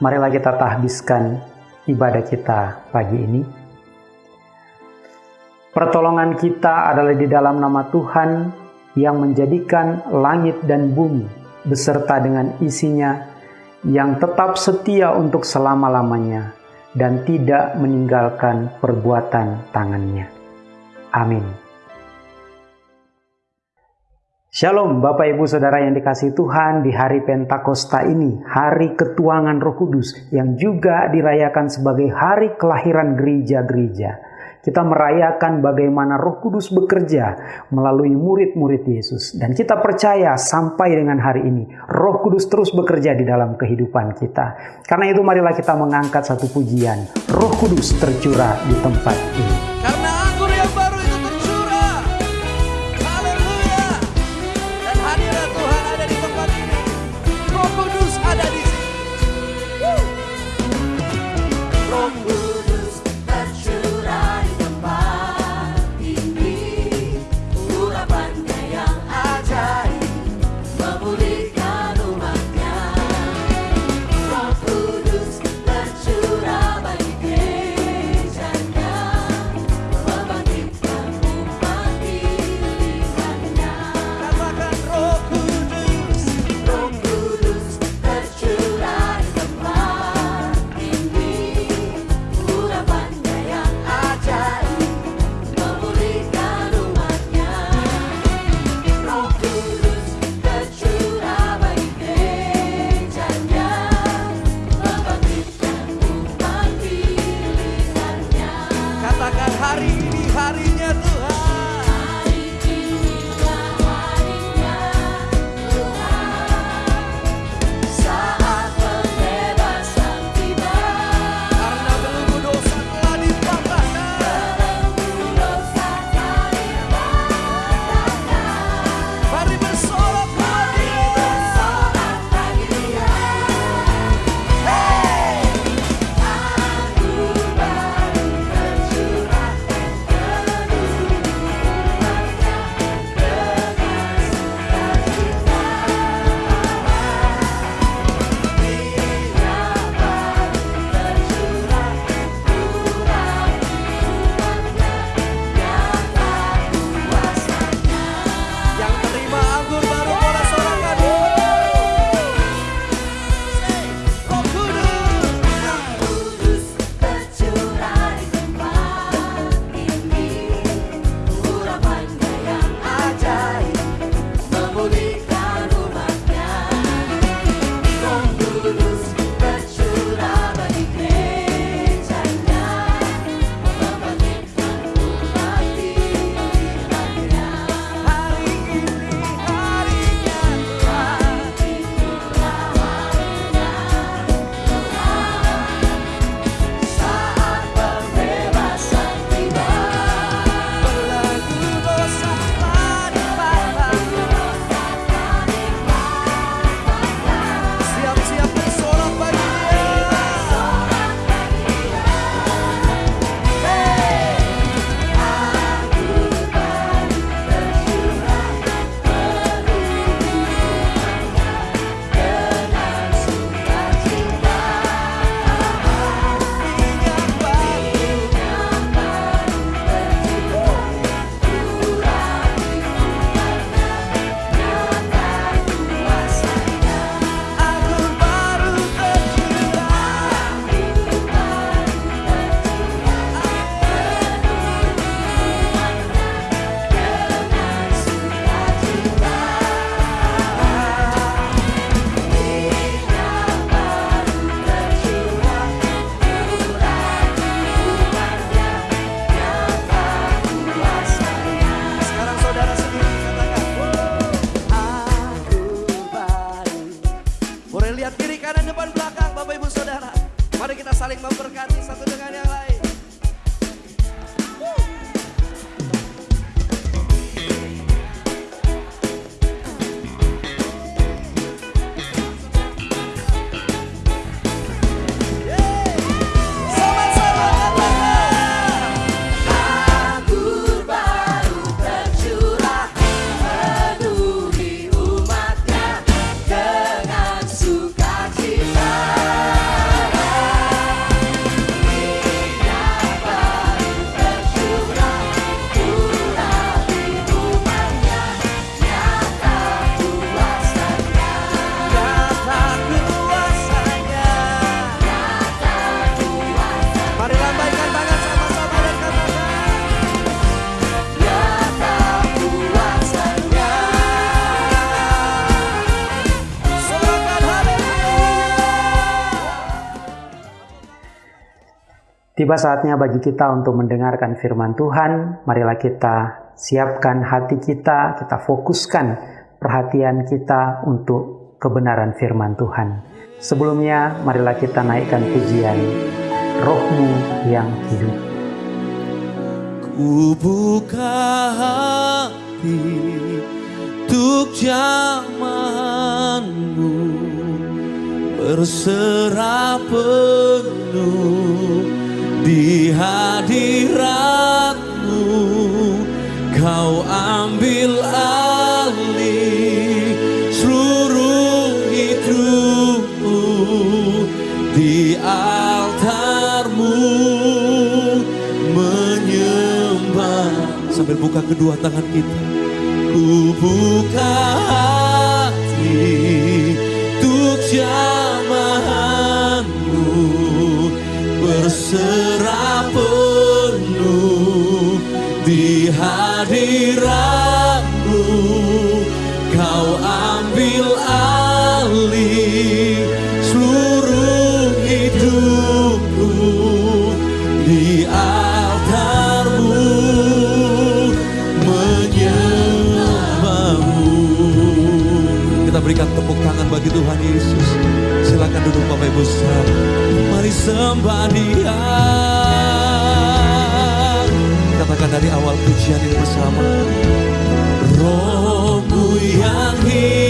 marilah kita tahbiskan ibadah kita pagi ini. Pertolongan kita adalah di dalam nama Tuhan yang menjadikan langit dan bumi beserta dengan isinya yang tetap setia untuk selama-lamanya dan tidak meninggalkan perbuatan tangannya. Amin. Shalom Bapak Ibu Saudara yang dikasih Tuhan di hari Pentakosta ini, hari ketuangan Roh Kudus yang juga dirayakan sebagai hari kelahiran gereja-gereja. Kita merayakan bagaimana Roh Kudus bekerja melalui murid-murid Yesus dan kita percaya sampai dengan hari ini Roh Kudus terus bekerja di dalam kehidupan kita. Karena itu marilah kita mengangkat satu pujian, Roh Kudus tercurah di tempat ini. Tiba saatnya bagi kita untuk mendengarkan firman Tuhan. Marilah kita siapkan hati kita, kita fokuskan perhatian kita untuk kebenaran firman Tuhan. Sebelumnya, marilah kita naikkan pujian Rohmu yang hidup. Ku buka hati untuk zamanmu Berserah penuh di hadiratmu Kau ambil alih seluruh hidupku. Di altarmu menyembah. Sambil buka kedua tangan kita. Ku buka hati untuk jamahanmu. Berserah tepuk tangan bagi Tuhan Yesus. Silakan duduk Bapak Ibu saudara. Mari sembah dia katakan dari awal pujian ini bersama. Rohmu yang hidup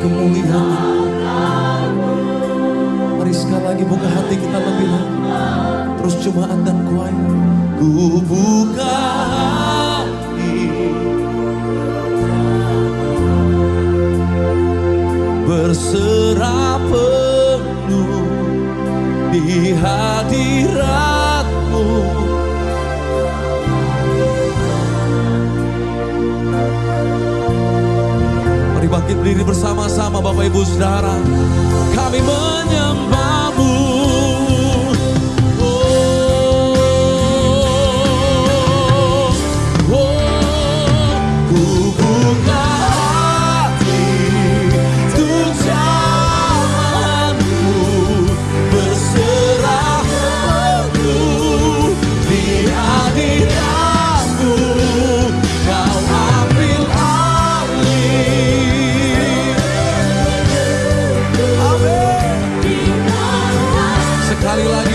kemuliaan. Mari sekali lagi buka hati kita lebih lagi. Terus jemaat dan kuai. Ku buka bangkit berdiri bersama-sama Bapak Ibu Saudara. Kami menyembahmu.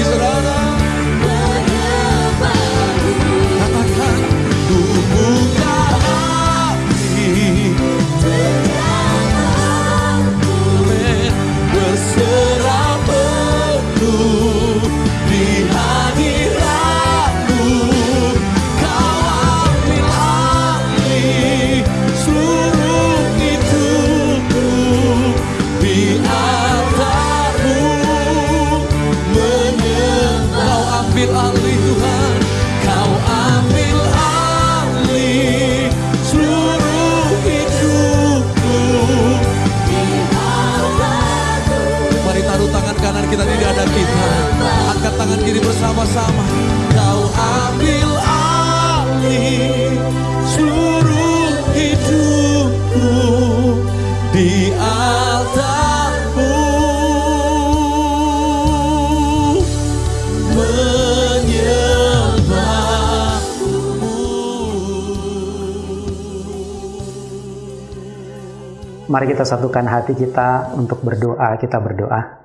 Sekali lagi saudara tangan kiri bersama-sama Kau ambil alih Seluruh hidupku Di altarmu Menyembahmu Mari kita satukan hati kita untuk berdoa. Kita berdoa.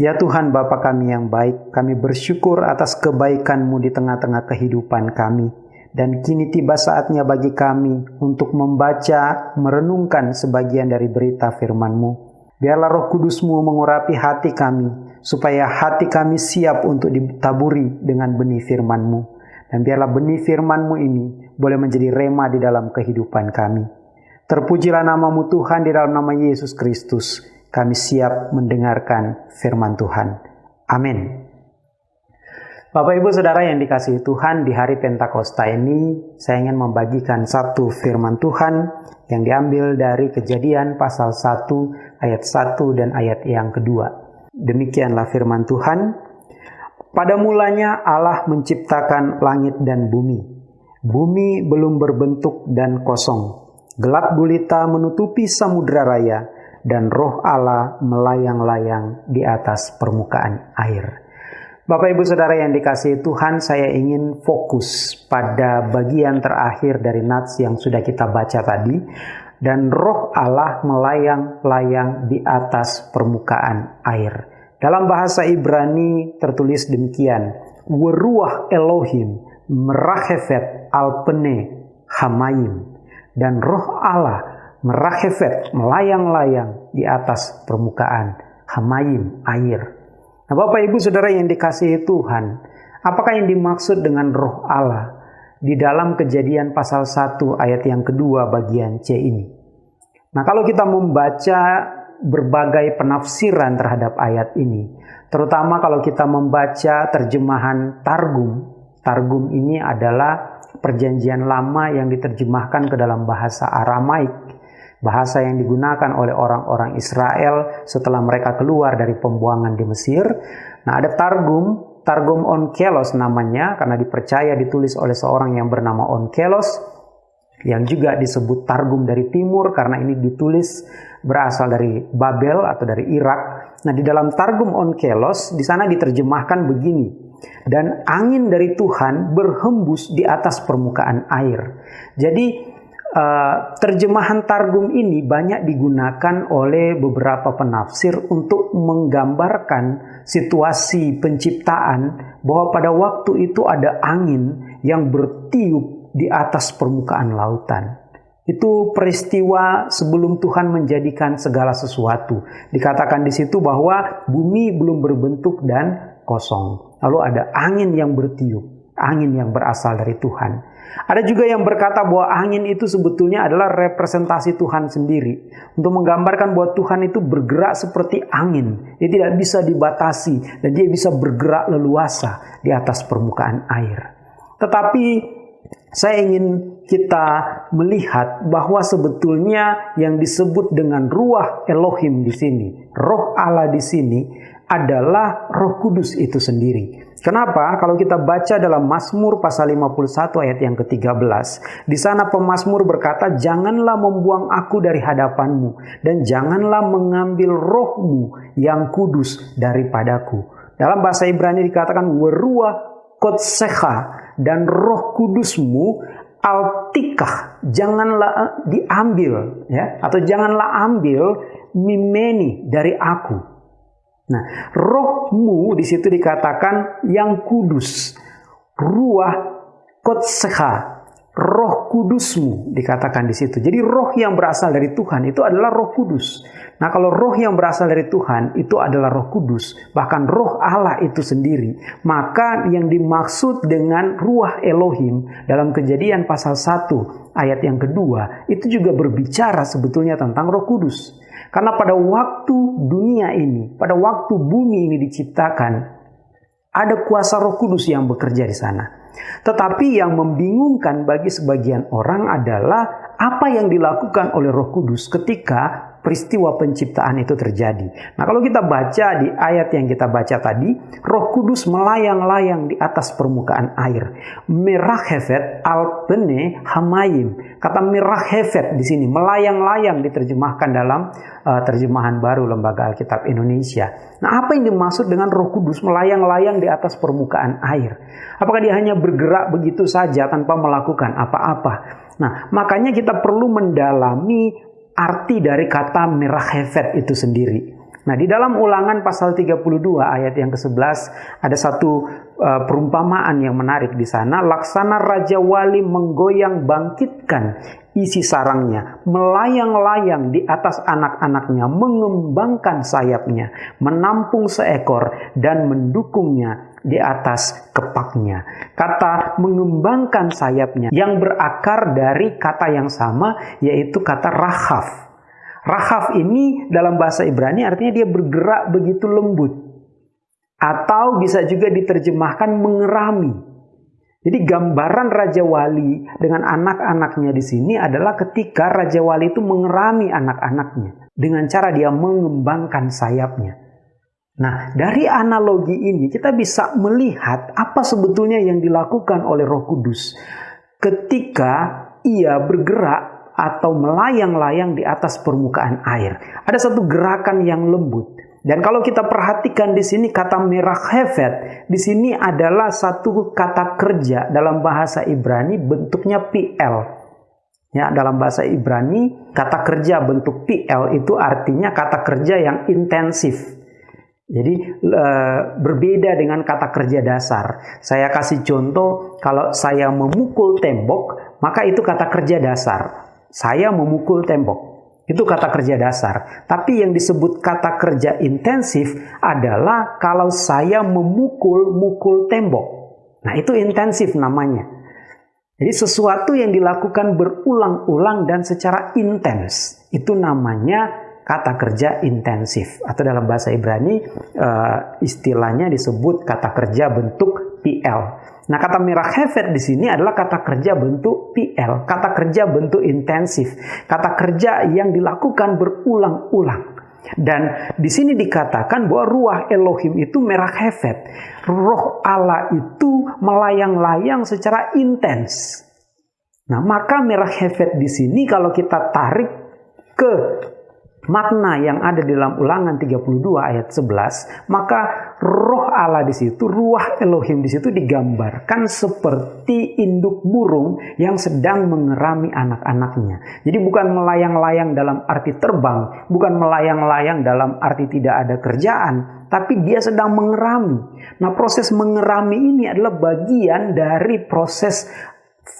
Ya Tuhan Bapa kami yang baik, kami bersyukur atas kebaikan-Mu di tengah-tengah kehidupan kami. Dan kini tiba saatnya bagi kami untuk membaca, merenungkan sebagian dari berita firman-Mu. Biarlah roh kudus-Mu mengurapi hati kami, supaya hati kami siap untuk ditaburi dengan benih firman-Mu. Dan biarlah benih firman-Mu ini boleh menjadi rema di dalam kehidupan kami. Terpujilah namamu Tuhan di dalam nama Yesus Kristus. Kami siap mendengarkan firman Tuhan. Amin. Bapak Ibu Saudara yang dikasihi Tuhan, di hari Pentakosta ini saya ingin membagikan satu firman Tuhan yang diambil dari kejadian pasal 1 ayat 1 dan ayat yang kedua. Demikianlah firman Tuhan. Pada mulanya Allah menciptakan langit dan bumi. Bumi belum berbentuk dan kosong. Gelap gulita menutupi samudera raya dan roh Allah melayang-layang di atas permukaan air. Bapak Ibu Saudara yang dikasihi Tuhan, saya ingin fokus pada bagian terakhir dari nats yang sudah kita baca tadi. Dan roh Allah melayang-layang di atas permukaan air. Dalam bahasa Ibrani tertulis demikian. Weruah Elohim merachefet alpene hamayim. Dan roh Allah merachefet melayang-layang di atas permukaan hamayim air. Nah, Bapak Ibu Saudara yang dikasihi Tuhan, apakah yang dimaksud dengan roh Allah di dalam kejadian pasal 1 ayat yang kedua bagian C ini? Nah, kalau kita membaca berbagai penafsiran terhadap ayat ini. Terutama kalau kita membaca terjemahan Targum. Targum ini adalah perjanjian lama yang diterjemahkan ke dalam bahasa Aramaik. Bahasa yang digunakan oleh orang-orang Israel setelah mereka keluar dari pembuangan di Mesir. Nah, ada Targum, Targum Onkelos namanya karena dipercaya ditulis oleh seorang yang bernama Onkelos yang juga disebut Targum dari timur karena ini ditulis berasal dari Babel atau dari Irak. Nah, di dalam Targum Onkelos di sana diterjemahkan begini. Dan angin dari Tuhan berhembus di atas permukaan air. Jadi eh, terjemahan Targum ini banyak digunakan oleh beberapa penafsir untuk menggambarkan situasi penciptaan bahwa pada waktu itu ada angin yang bertiup di atas permukaan lautan. Itu peristiwa sebelum Tuhan menjadikan segala sesuatu. Dikatakan di situ bahwa bumi belum berbentuk dan kosong. Lalu ada angin yang bertiup, angin yang berasal dari Tuhan. Ada juga yang berkata bahwa angin itu sebetulnya adalah representasi Tuhan sendiri. Untuk menggambarkan bahwa Tuhan itu bergerak seperti angin. Dia tidak bisa dibatasi dan dia bisa bergerak leluasa di atas permukaan air. Tetapi saya ingin kita melihat bahwa sebetulnya yang disebut dengan ruah Elohim di sini, roh Allah di sini adalah Roh Kudus itu sendiri. Kenapa? Kalau kita baca dalam Mazmur pasal 51 ayat yang ke-13, di sana pemazmur berkata, "Janganlah membuang aku dari hadapanmu dan janganlah mengambil rohmu yang kudus daripadaku." Dalam bahasa Ibrani dikatakan weruah kotseha dan roh kudusmu altikah janganlah diambil ya atau janganlah ambil mimeni dari aku Nah, rohmu di situ dikatakan yang kudus. Ruah kotseha, roh kudusmu dikatakan di situ. Jadi roh yang berasal dari Tuhan itu adalah roh kudus. Nah, kalau roh yang berasal dari Tuhan itu adalah roh kudus, bahkan roh Allah itu sendiri, maka yang dimaksud dengan ruah Elohim dalam kejadian pasal 1 ayat yang kedua itu juga berbicara sebetulnya tentang roh kudus. Karena pada waktu dunia ini, pada waktu bumi ini diciptakan, ada kuasa Roh Kudus yang bekerja di sana. Tetapi yang membingungkan bagi sebagian orang adalah apa yang dilakukan oleh Roh Kudus ketika peristiwa penciptaan itu terjadi. Nah, kalau kita baca di ayat yang kita baca tadi, Roh Kudus melayang-layang di atas permukaan air. Merahefet al bene hamayim. Kata merahefet di sini melayang-layang diterjemahkan dalam uh, terjemahan baru Lembaga Alkitab Indonesia. Nah, apa yang dimaksud dengan Roh Kudus melayang-layang di atas permukaan air? Apakah dia hanya bergerak begitu saja tanpa melakukan apa-apa? Nah, makanya kita perlu mendalami arti dari kata merah hefet itu sendiri. Nah, di dalam ulangan pasal 32 ayat yang ke-11 ada satu uh, perumpamaan yang menarik di sana. Laksana Raja Wali menggoyang bangkitkan isi sarangnya, melayang-layang di atas anak-anaknya, mengembangkan sayapnya, menampung seekor dan mendukungnya di atas kepaknya. Kata mengembangkan sayapnya yang berakar dari kata yang sama yaitu kata rahaf. Rahaf ini dalam bahasa Ibrani artinya dia bergerak begitu lembut. Atau bisa juga diterjemahkan mengerami. Jadi gambaran Raja Wali dengan anak-anaknya di sini adalah ketika Raja Wali itu mengerami anak-anaknya dengan cara dia mengembangkan sayapnya. Nah, dari analogi ini kita bisa melihat apa sebetulnya yang dilakukan oleh Roh Kudus ketika ia bergerak atau melayang-layang di atas permukaan air. Ada satu gerakan yang lembut. Dan kalau kita perhatikan di sini kata merah hefet, di sini adalah satu kata kerja dalam bahasa Ibrani bentuknya PL. Ya, dalam bahasa Ibrani kata kerja bentuk PL itu artinya kata kerja yang intensif. Jadi e, berbeda dengan kata kerja dasar. Saya kasih contoh, kalau saya memukul tembok, maka itu kata kerja dasar. Saya memukul tembok. Itu kata kerja dasar. Tapi yang disebut kata kerja intensif adalah kalau saya memukul-mukul tembok. Nah, itu intensif namanya. Jadi sesuatu yang dilakukan berulang-ulang dan secara intens. Itu namanya kata kerja intensif atau dalam bahasa Ibrani eh, istilahnya disebut kata kerja bentuk PL. Nah, kata merah hevet di sini adalah kata kerja bentuk PL, kata kerja bentuk intensif, kata kerja yang dilakukan berulang-ulang. Dan di sini dikatakan bahwa ruah Elohim itu merah hevet. Roh Allah itu melayang-layang secara intens. Nah, maka merah hevet di sini kalau kita tarik ke makna yang ada di dalam ulangan 32 ayat 11, maka roh Allah di situ, ruah Elohim di situ digambarkan seperti induk burung yang sedang mengerami anak-anaknya. Jadi bukan melayang-layang dalam arti terbang, bukan melayang-layang dalam arti tidak ada kerjaan, tapi dia sedang mengerami. Nah, proses mengerami ini adalah bagian dari proses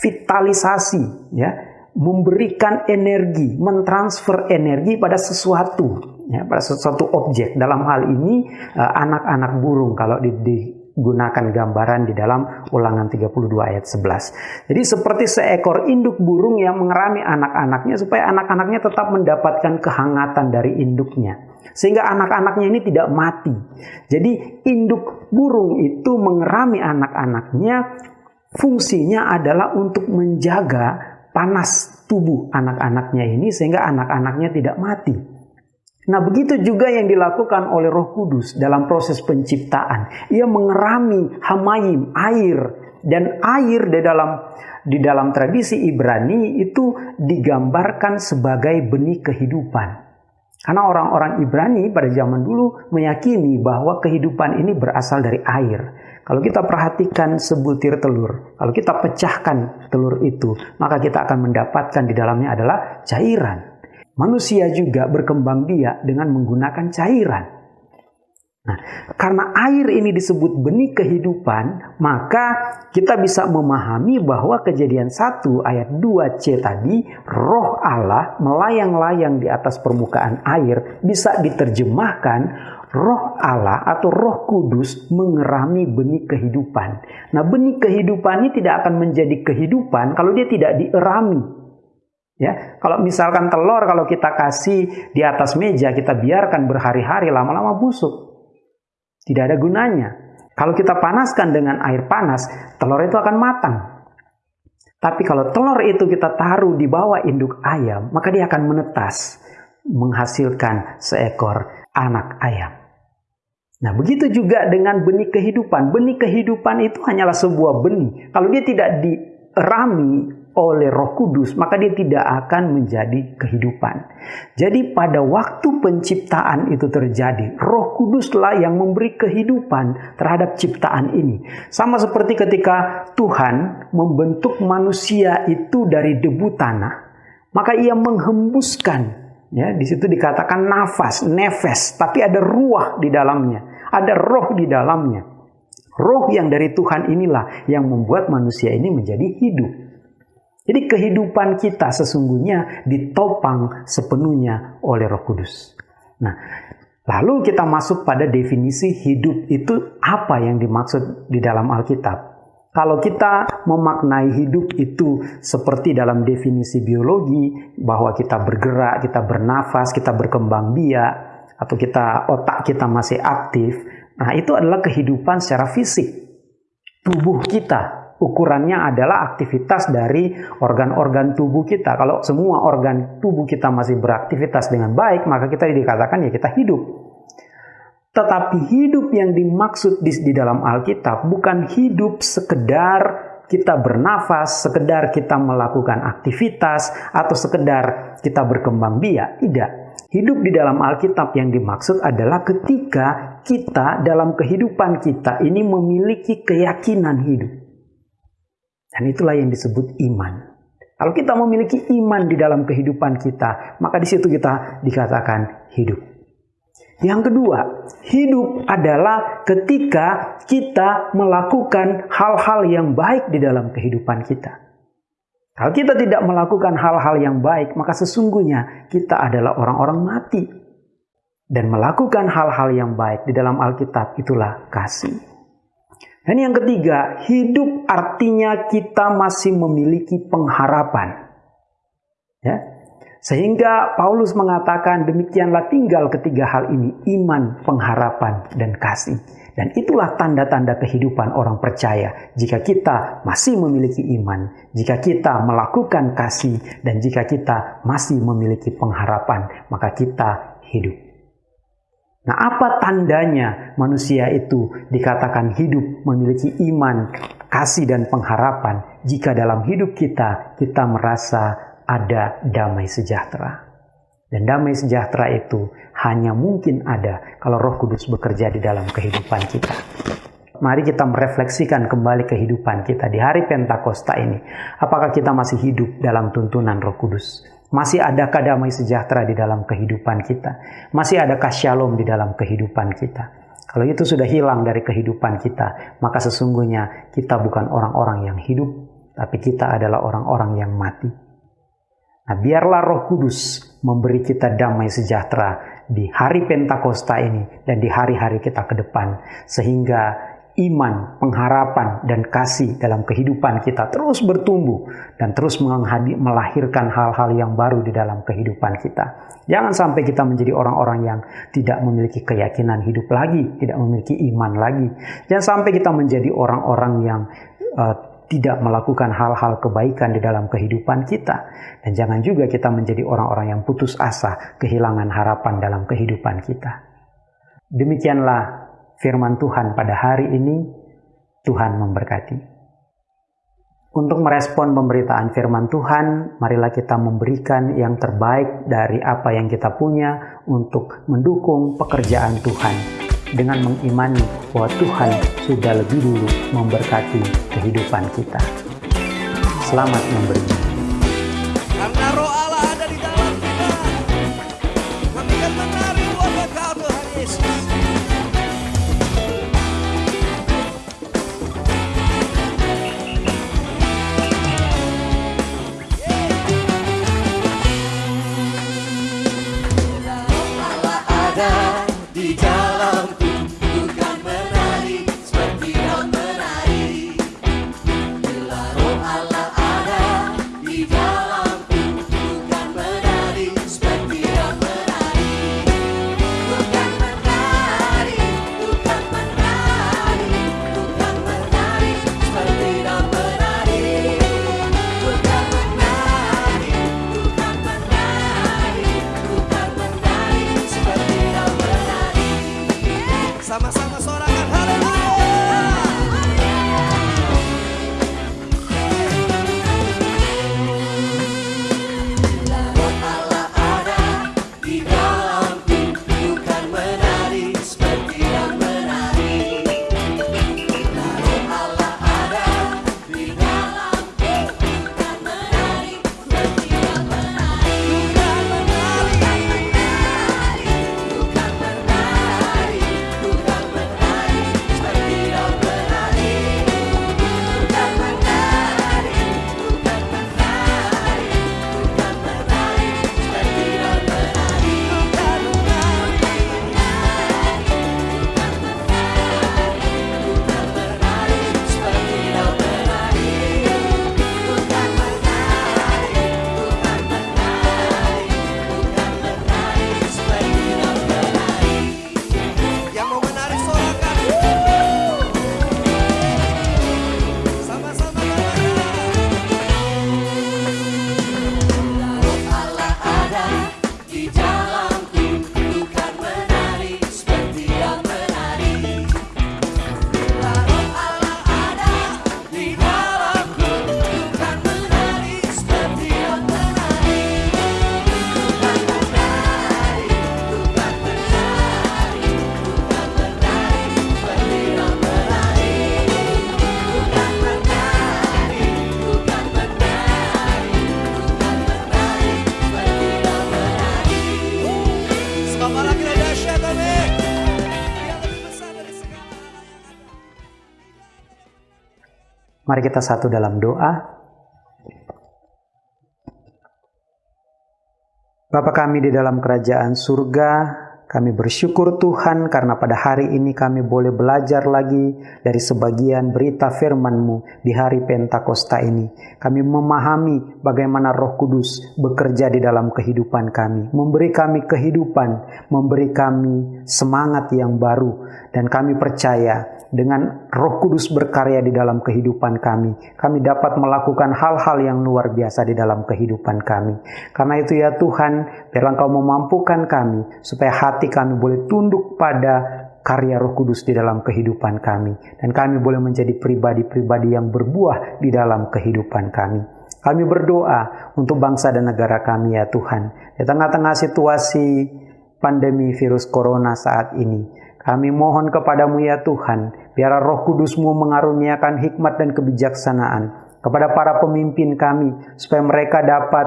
vitalisasi, ya memberikan energi, mentransfer energi pada sesuatu, ya, pada sesuatu objek. Dalam hal ini eh, anak-anak burung kalau di- digunakan gambaran di dalam Ulangan 32 ayat 11. Jadi seperti seekor induk burung yang mengerami anak-anaknya supaya anak-anaknya tetap mendapatkan kehangatan dari induknya. Sehingga anak-anaknya ini tidak mati. Jadi induk burung itu mengerami anak-anaknya fungsinya adalah untuk menjaga panas tubuh anak-anaknya ini sehingga anak-anaknya tidak mati. Nah, begitu juga yang dilakukan oleh Roh Kudus dalam proses penciptaan. Ia mengerami hamayim, air dan air di dalam di dalam tradisi Ibrani itu digambarkan sebagai benih kehidupan. Karena orang-orang Ibrani pada zaman dulu meyakini bahwa kehidupan ini berasal dari air. Kalau kita perhatikan sebutir telur, kalau kita pecahkan telur itu, maka kita akan mendapatkan di dalamnya adalah cairan. Manusia juga berkembang biak dengan menggunakan cairan. Nah, karena air ini disebut benih kehidupan, maka kita bisa memahami bahwa kejadian 1 ayat 2c tadi, roh Allah melayang-layang di atas permukaan air, bisa diterjemahkan roh Allah atau roh kudus mengerami benih kehidupan. Nah benih kehidupan ini tidak akan menjadi kehidupan kalau dia tidak dierami. Ya, kalau misalkan telur kalau kita kasih di atas meja kita biarkan berhari-hari lama-lama busuk. Tidak ada gunanya. Kalau kita panaskan dengan air panas, telur itu akan matang. Tapi kalau telur itu kita taruh di bawah induk ayam, maka dia akan menetas, menghasilkan seekor anak ayam. Nah, begitu juga dengan benih kehidupan. Benih kehidupan itu hanyalah sebuah benih. Kalau dia tidak dirami oleh Roh Kudus, maka dia tidak akan menjadi kehidupan. Jadi pada waktu penciptaan itu terjadi, Roh Kuduslah yang memberi kehidupan terhadap ciptaan ini. Sama seperti ketika Tuhan membentuk manusia itu dari debu tanah, maka ia menghembuskan Ya, di situ dikatakan nafas, nefes, tapi ada ruah di dalamnya, ada roh di dalamnya. Roh yang dari Tuhan inilah yang membuat manusia ini menjadi hidup. Jadi kehidupan kita sesungguhnya ditopang sepenuhnya oleh Roh Kudus. Nah, lalu kita masuk pada definisi hidup itu apa yang dimaksud di dalam Alkitab. Kalau kita memaknai hidup itu seperti dalam definisi biologi bahwa kita bergerak, kita bernafas, kita berkembang biak atau kita otak kita masih aktif, nah itu adalah kehidupan secara fisik. Tubuh kita ukurannya adalah aktivitas dari organ-organ tubuh kita. Kalau semua organ tubuh kita masih beraktivitas dengan baik, maka kita dikatakan ya kita hidup. Tetapi hidup yang dimaksud di, di dalam Alkitab bukan hidup sekedar kita bernafas, sekedar kita melakukan aktivitas, atau sekedar kita berkembang biak. Tidak. Hidup di dalam Alkitab yang dimaksud adalah ketika kita dalam kehidupan kita ini memiliki keyakinan hidup. Dan itulah yang disebut iman. Kalau kita memiliki iman di dalam kehidupan kita, maka di situ kita dikatakan hidup. Yang kedua, hidup adalah ketika kita melakukan hal-hal yang baik di dalam kehidupan kita. Kalau kita tidak melakukan hal-hal yang baik, maka sesungguhnya kita adalah orang-orang mati. Dan melakukan hal-hal yang baik di dalam Alkitab itulah kasih. Dan yang ketiga, hidup artinya kita masih memiliki pengharapan. Ya. Sehingga Paulus mengatakan demikianlah tinggal ketiga hal ini, iman, pengharapan, dan kasih. Dan itulah tanda-tanda kehidupan orang percaya. Jika kita masih memiliki iman, jika kita melakukan kasih, dan jika kita masih memiliki pengharapan, maka kita hidup. Nah, apa tandanya manusia itu dikatakan hidup, memiliki iman, kasih, dan pengharapan jika dalam hidup kita kita merasa ada damai sejahtera? Dan damai sejahtera itu hanya mungkin ada kalau Roh Kudus bekerja di dalam kehidupan kita. Mari kita merefleksikan kembali kehidupan kita di hari Pentakosta ini. Apakah kita masih hidup dalam tuntunan Roh Kudus? Masih adakah damai sejahtera di dalam kehidupan kita? Masih adakah shalom di dalam kehidupan kita? Kalau itu sudah hilang dari kehidupan kita, maka sesungguhnya kita bukan orang-orang yang hidup, tapi kita adalah orang-orang yang mati. Nah, biarlah Roh Kudus memberi kita damai sejahtera di hari Pentakosta ini dan di hari-hari kita ke depan, sehingga iman, pengharapan, dan kasih dalam kehidupan kita terus bertumbuh dan terus melahirkan hal-hal yang baru di dalam kehidupan kita. Jangan sampai kita menjadi orang-orang yang tidak memiliki keyakinan hidup lagi, tidak memiliki iman lagi. Jangan sampai kita menjadi orang-orang yang eh, tidak melakukan hal-hal kebaikan di dalam kehidupan kita. Dan jangan juga kita menjadi orang-orang yang putus asa, kehilangan harapan dalam kehidupan kita. Demikianlah firman Tuhan pada hari ini. Tuhan memberkati. Untuk merespon pemberitaan firman Tuhan, marilah kita memberikan yang terbaik dari apa yang kita punya untuk mendukung pekerjaan Tuhan dengan mengimani bahwa Tuhan sudah lebih dulu memberkati kehidupan kita. Selamat memberi. Karena Mari kita satu dalam doa. Bapa kami di dalam kerajaan surga, Kami bersyukur Tuhan karena pada hari ini kami boleh belajar lagi dari sebagian berita firman-Mu di hari Pentakosta ini. Kami memahami bagaimana roh kudus bekerja di dalam kehidupan kami. Memberi kami kehidupan, memberi kami semangat yang baru. Dan kami percaya dengan roh kudus berkarya di dalam kehidupan kami. Kami dapat melakukan hal-hal yang luar biasa di dalam kehidupan kami. Karena itu ya Tuhan, biarlah Engkau memampukan kami supaya hati kami boleh tunduk pada karya Roh Kudus di dalam kehidupan kami dan kami boleh menjadi pribadi-pribadi yang berbuah di dalam kehidupan kami. Kami berdoa untuk bangsa dan negara kami ya Tuhan. Di tengah-tengah situasi pandemi virus corona saat ini, kami mohon kepadamu ya Tuhan, biar roh kudusmu mengaruniakan hikmat dan kebijaksanaan kepada para pemimpin kami, supaya mereka dapat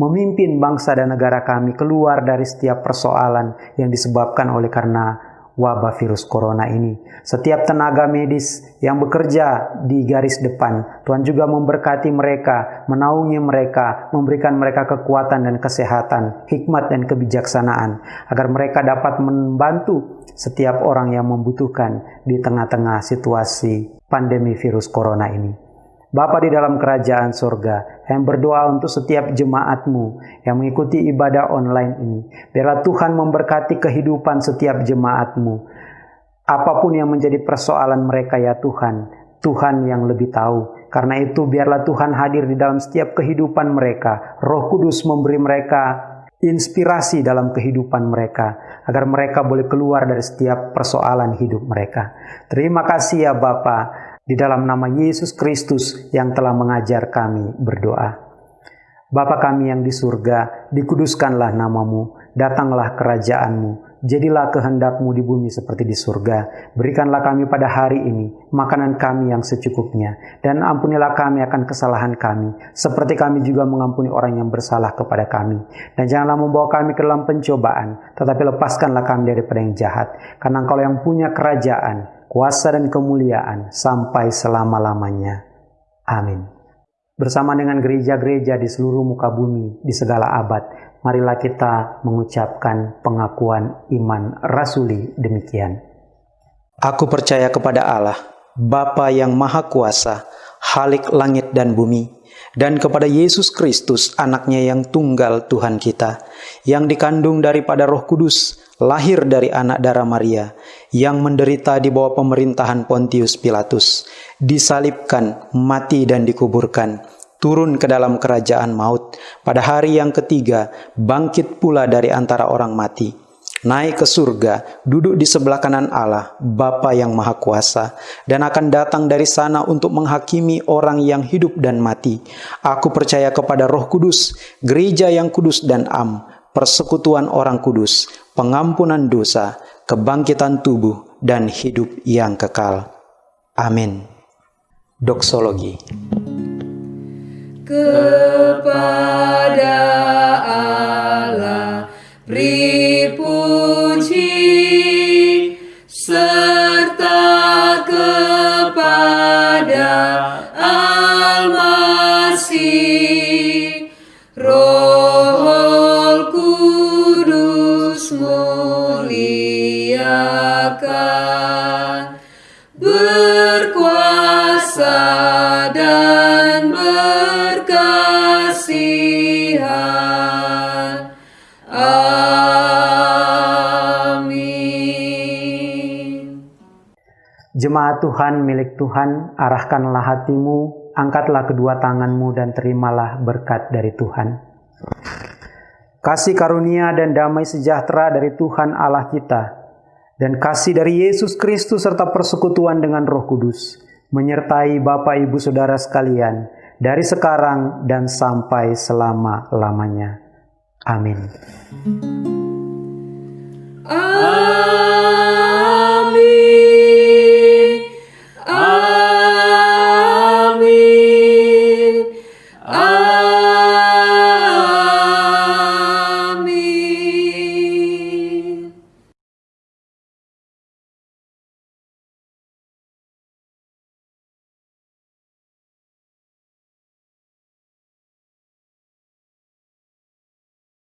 memimpin bangsa dan negara kami keluar dari setiap persoalan yang disebabkan oleh karena wabah virus corona ini. Setiap tenaga medis yang bekerja di garis depan, Tuhan juga memberkati mereka, menaungi mereka, memberikan mereka kekuatan dan kesehatan, hikmat dan kebijaksanaan, agar mereka dapat membantu setiap orang yang membutuhkan di tengah-tengah situasi pandemi virus corona ini. Bapa di dalam kerajaan surga, yang berdoa untuk setiap jemaatmu yang mengikuti ibadah online ini. Biarlah Tuhan memberkati kehidupan setiap jemaatmu. Apa pun yang menjadi persoalan mereka ya Tuhan, Tuhan yang lebih tahu. Karena itu biarlah Tuhan hadir di dalam setiap kehidupan mereka. Roh Kudus memberi mereka inspirasi dalam kehidupan mereka agar mereka boleh keluar dari setiap persoalan hidup mereka. Terima kasih ya Bapak. Di dalam nama Yesus Kristus yang telah mengajar kami berdoa. Bapa kami yang di surga, dikuduskanlah namamu, datanglah kerajaanmu, jadilah kehendakmu di bumi seperti di surga. Berikanlah kami pada hari ini makanan kami yang secukupnya, dan ampunilah kami akan kesalahan kami, seperti kami juga mengampuni orang yang bersalah kepada kami. Dan janganlah membawa kami ke dalam pencobaan, tetapi lepaskanlah kami daripada yang jahat, karena engkau yang punya kerajaan, kuasa dan kemuliaan sampai selama-lamanya. Amin. Bersama dengan gereja-gereja di seluruh muka bumi di segala abad, marilah kita mengucapkan pengakuan iman rasuli demikian. Aku percaya kepada Allah, Bapa yang Maha Kuasa, Halik langit dan bumi, dan kepada Yesus Kristus, anaknya yang tunggal Tuhan kita, yang dikandung daripada roh kudus, lahir dari anak darah Maria, yang menderita di bawah pemerintahan Pontius Pilatus, disalibkan, mati dan dikuburkan, turun ke dalam kerajaan maut, pada hari yang ketiga bangkit pula dari antara orang mati, naik ke surga, duduk di sebelah kanan Allah, Bapa yang Maha Kuasa, dan akan datang dari sana untuk menghakimi orang yang hidup dan mati. Aku percaya kepada Roh Kudus, gereja yang kudus dan am, persekutuan orang kudus, pengampunan dosa, kebangkitan tubuh, dan hidup yang kekal. Amin. Doksologi kepada Allah beri Jemaat Tuhan milik Tuhan, arahkanlah hatimu, angkatlah kedua tanganmu dan terimalah berkat dari Tuhan. Kasih karunia dan damai sejahtera dari Tuhan Allah kita, dan kasih dari Yesus Kristus serta persekutuan dengan Roh Kudus, menyertai Bapak Ibu Saudara sekalian, dari sekarang dan sampai selama-lamanya. Amin. Amin.